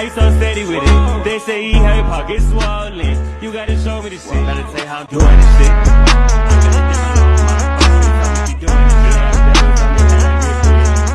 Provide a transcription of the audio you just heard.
How you so steady with it? They say he had pockets swollen. You gotta show me the shit. Gotta tell how I'm doing this shit.